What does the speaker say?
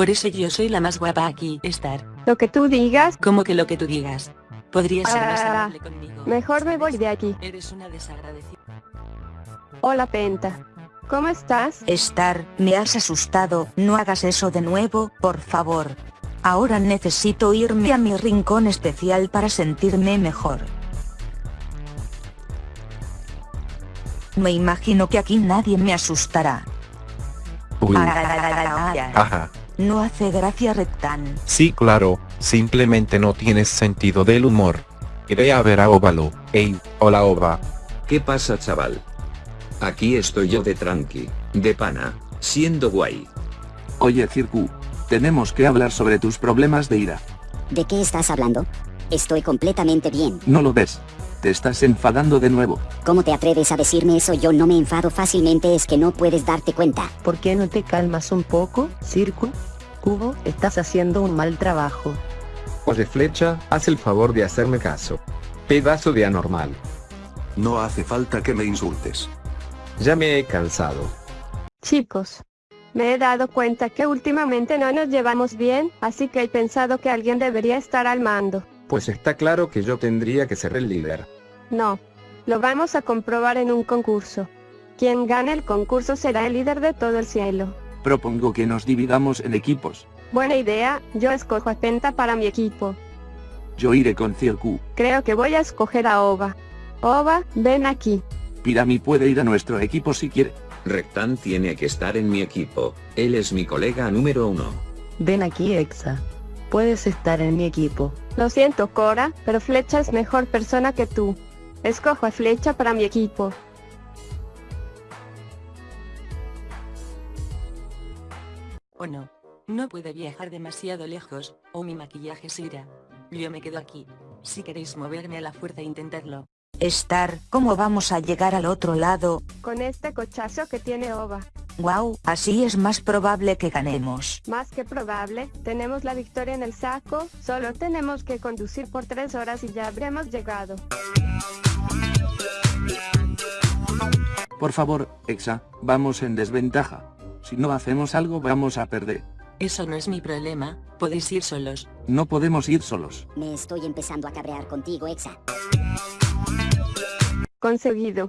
Por eso yo soy la más guapa aquí, Star. Lo que tú digas, Como que lo que tú digas. Podrías ser más Ah, amable conmigo. mejor me voy de aquí. Eres una desagradecida. Hola Penta. ¿Cómo estás? Star, me has asustado, no hagas eso de nuevo, por favor. Ahora necesito irme a mi rincón especial para sentirme mejor. Me imagino que aquí nadie me asustará. Uy, ajá. No hace gracia Rectan. Sí, claro, simplemente no tienes sentido del humor. Iré a ver a Óvalo. Ey, hola Ova. ¿Qué pasa chaval? Aquí estoy yo de tranqui, de pana, siendo guay. Oye Circu, tenemos que hablar sobre tus problemas de ira. ¿De qué estás hablando? Estoy completamente bien. ¿No lo ves? Te estás enfadando de nuevo. ¿Cómo te atreves a decirme eso? Yo no me enfado fácilmente, es que no puedes darte cuenta. ¿Por qué no te calmas un poco, Circo? Cubo, estás haciendo un mal trabajo. Oye Flecha, haz el favor de hacerme caso. Pedazo de anormal. No hace falta que me insultes. Ya me he cansado. Chicos. Me he dado cuenta que últimamente no nos llevamos bien, así que he pensado que alguien debería estar al mando. Pues está claro que yo tendría que ser el líder. No. Lo vamos a comprobar en un concurso. Quien gane el concurso será el líder de todo el cielo. Propongo que nos dividamos en equipos. Buena idea, yo escojo a Penta para mi equipo. Yo iré con Circu. Creo que voy a escoger a Ova. Ova, ven aquí. Pirami puede ir a nuestro equipo si quiere. Rectan tiene que estar en mi equipo, él es mi colega número uno. Ven aquí, Exa. Puedes estar en mi equipo. Lo siento Cora, pero Flecha es mejor persona que tú. Escojo a Flecha para mi equipo. O no. No puede viajar demasiado lejos, o mi maquillaje se irá. Yo me quedo aquí. Si queréis moverme a la fuerza intentadlo. Star, ¿cómo vamos a llegar al otro lado? Con este cochazo que tiene Ova. Wow, así es más probable que ganemos. Más que probable, tenemos la victoria en el saco, solo tenemos que conducir por tres horas y ya habremos llegado. Por favor, Exa, vamos en desventaja. Si no hacemos algo vamos a perder. Eso no es mi problema, podéis ir solos. No podemos ir solos. Me estoy empezando a cabrear contigo, Exa. Conseguido.